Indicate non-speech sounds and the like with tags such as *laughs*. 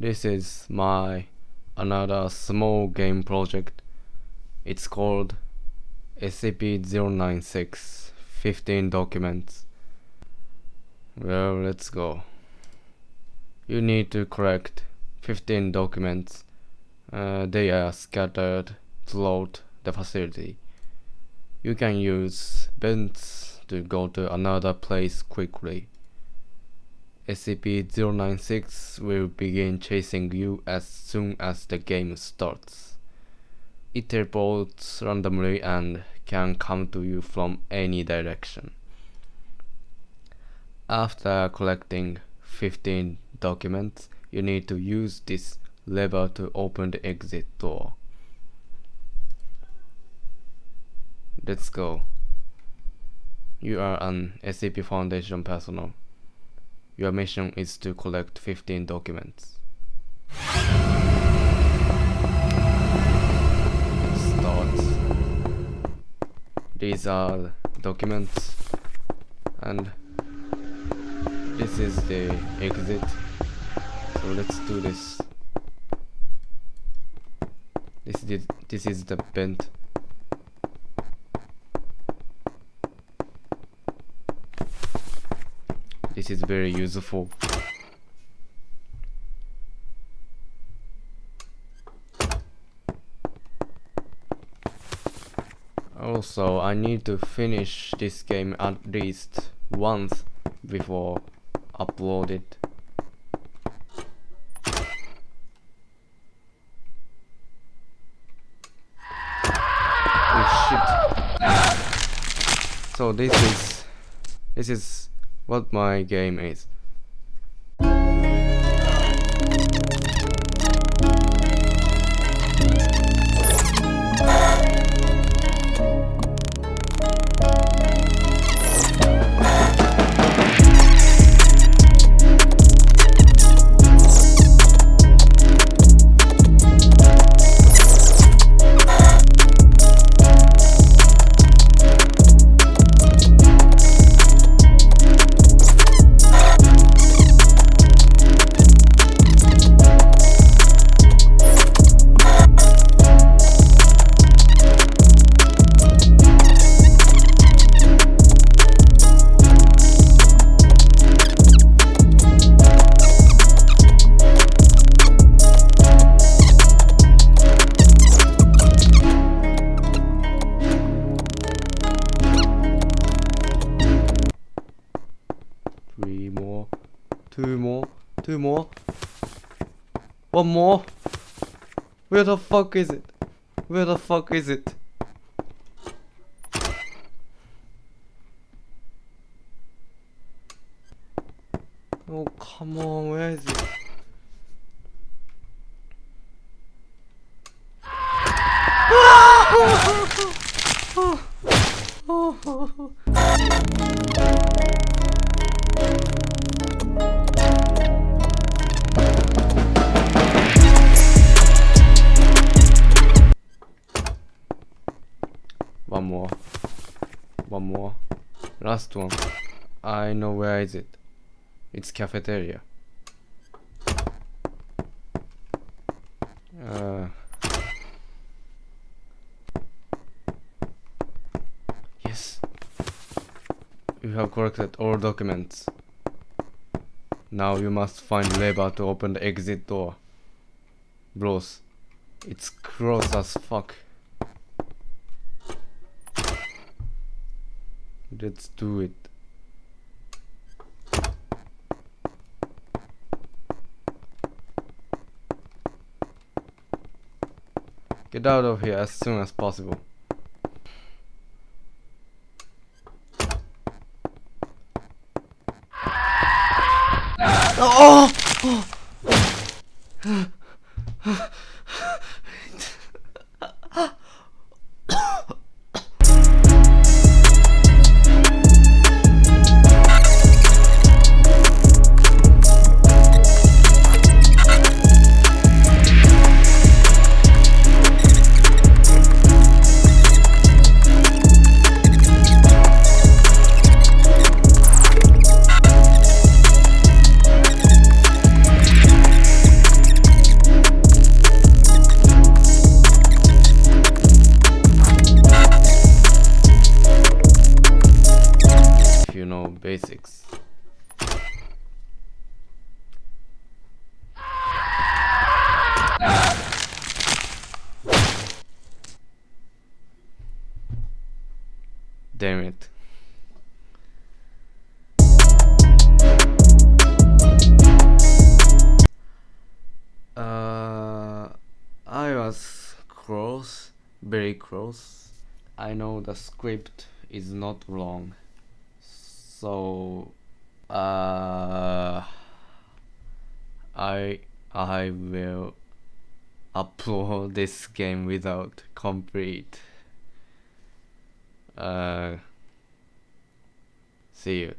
This is my another small game project. It's called SCP-096 15 documents. Well, let's go. You need to collect 15 documents. Uh, they are scattered throughout the facility. You can use vents to go to another place quickly. SCP-096 will begin chasing you as soon as the game starts. It teleports randomly and can come to you from any direction. After collecting 15 documents, you need to use this lever to open the exit door. Let's go. You are an SCP Foundation personnel. Your mission is to collect 15 documents. Start. These are documents and this is the exit. So let's do this. This is this is the vent. This is very useful. Also, I need to finish this game at least once before upload it. Oh shit. So this is this is what my game is. Two more. One more. Where the fuck is it? Where the fuck is it? Oh, come on, where is it? One *laughs* *laughs* *laughs* more. Last one. I know where is it. It's cafeteria. Uh, yes. You have collected all documents. Now you must find lever to open the exit door. Bros, it's close as fuck. Let's do it. Get out of here as soon as possible. Oh! Basics. Damn it. Uh, I was close, very close. I know the script is not wrong. So, uh, I I will upload *laughs* this game without complete. Uh, see you.